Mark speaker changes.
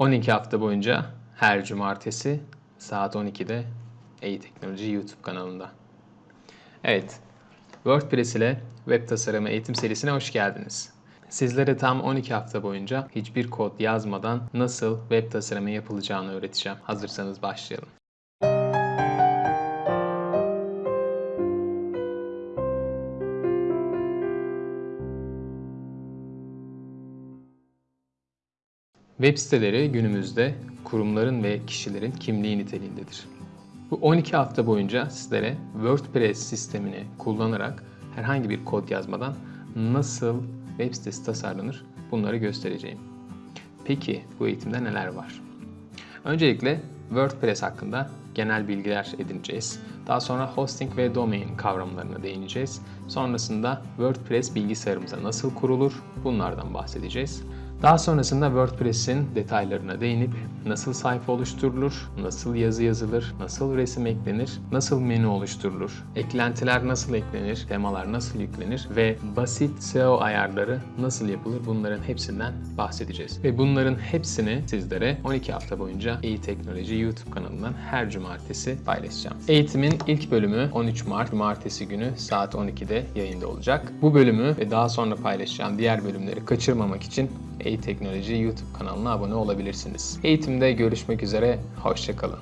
Speaker 1: 12 hafta boyunca her cumartesi saat 12'de e-teknoloji YouTube kanalında. Evet, WordPress ile web tasarımı eğitim serisine hoş geldiniz. Sizlere tam 12 hafta boyunca hiçbir kod yazmadan nasıl web tasarımı yapılacağını öğreteceğim. Hazırsanız başlayalım. Web siteleri günümüzde kurumların ve kişilerin kimliği niteliğindedir. Bu 12 hafta boyunca sizlere WordPress sistemini kullanarak herhangi bir kod yazmadan nasıl web sitesi tasarlanır bunları göstereceğim. Peki bu eğitimde neler var? Öncelikle WordPress hakkında genel bilgiler edineceğiz. Daha sonra hosting ve domain kavramlarına değineceğiz. Sonrasında WordPress bilgisayarımıza nasıl kurulur bunlardan bahsedeceğiz. Daha sonrasında WordPress'in detaylarına değinip nasıl sayfa oluşturulur, nasıl yazı yazılır, nasıl resim eklenir, nasıl menü oluşturulur, eklentiler nasıl eklenir, temalar nasıl yüklenir ve basit SEO ayarları nasıl yapılır bunların hepsinden bahsedeceğiz. Ve bunların hepsini sizlere 12 hafta boyunca iyi teknoloji YouTube kanalından her cumartesi paylaşacağım. Eğitimin ilk bölümü 13 Mart Cumartesi günü saat 12'de yayında olacak. Bu bölümü ve daha sonra paylaşacağım diğer bölümleri kaçırmamak için e-Teknoloji YouTube kanalına abone olabilirsiniz. Eğitimde görüşmek üzere, hoşçakalın.